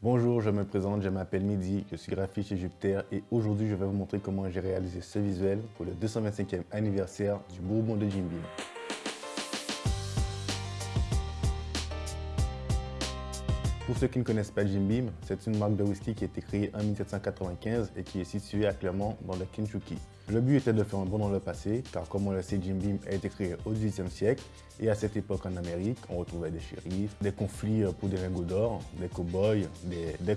Bonjour, je me présente, je m'appelle Midi, je suis graphiste chez Jupiter et aujourd'hui je vais vous montrer comment j'ai réalisé ce visuel pour le 225e anniversaire du Bourbon de Jim Beam. Pour ceux qui ne connaissent pas Jim Beam, c'est une marque de whisky qui a été créée en 1795 et qui est située actuellement dans le Kentucky. Le but était de faire un bond dans le passé, car comme on le sait, Jim Beam a été créé au XVIIIe siècle et à cette époque en Amérique, on retrouvait des shérifs, des conflits pour des lingots d'or, des cow-boys, des, des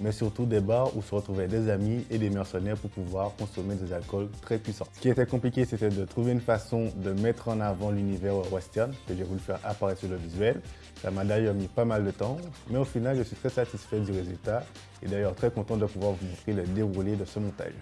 mais surtout des bars où se retrouvaient des amis et des mercenaires pour pouvoir consommer des alcools très puissants. Ce qui était compliqué, c'était de trouver une façon de mettre en avant l'univers western que j'ai voulu faire apparaître sur le visuel. Ça m'a d'ailleurs mis pas mal de temps, mais au final, je suis très satisfait du résultat et d'ailleurs très content de pouvoir vous montrer le déroulé de ce montage.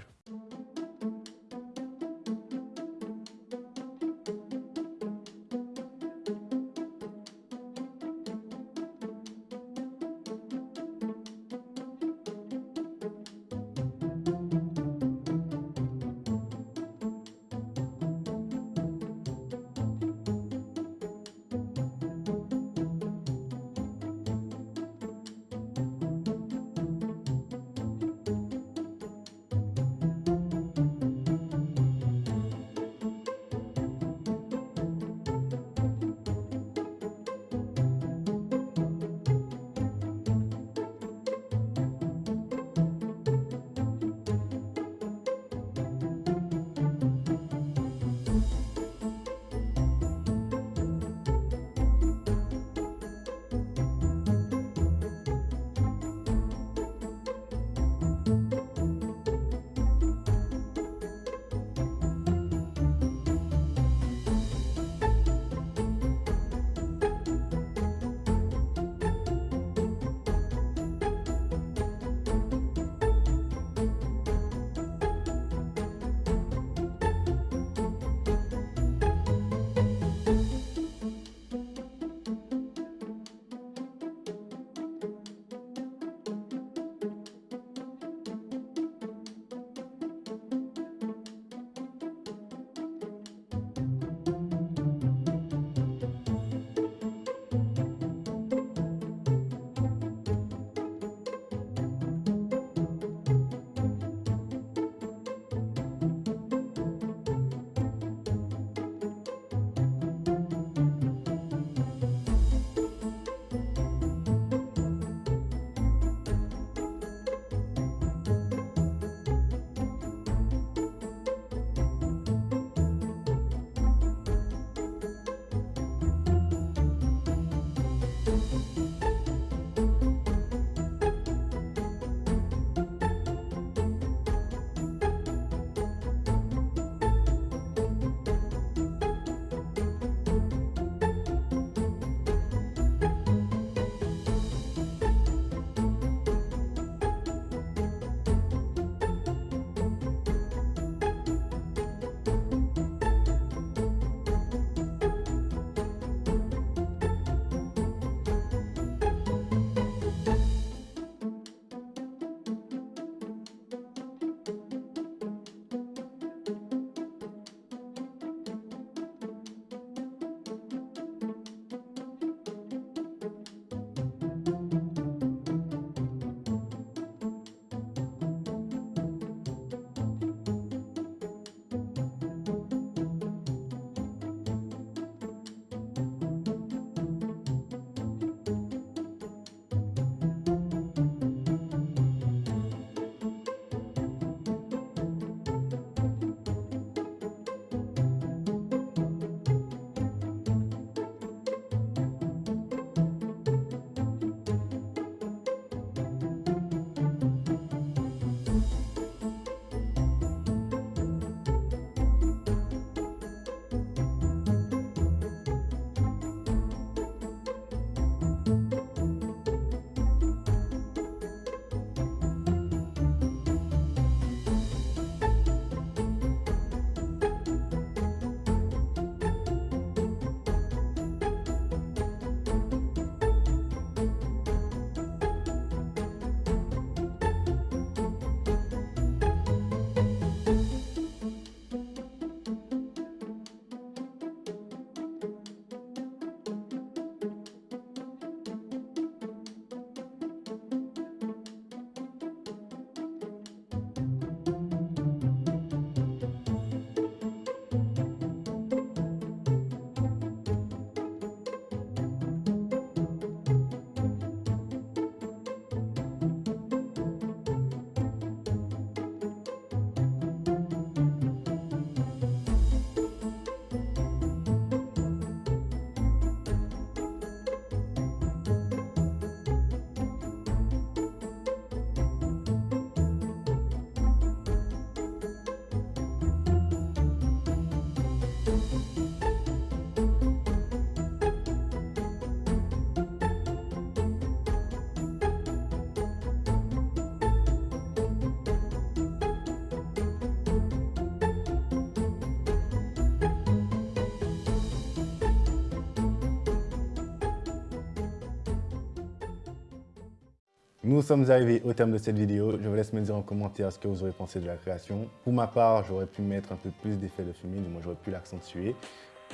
Nous sommes arrivés au terme de cette vidéo. Je vous laisse me dire en commentaire ce que vous aurez pensé de la création. Pour ma part, j'aurais pu mettre un peu plus d'effet de fumée, du moins j'aurais pu l'accentuer.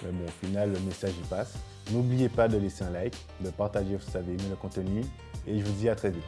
Mais bon, au final, le message y passe. N'oubliez pas de laisser un like, de partager si vous avez aimé le contenu et je vous dis à très vite.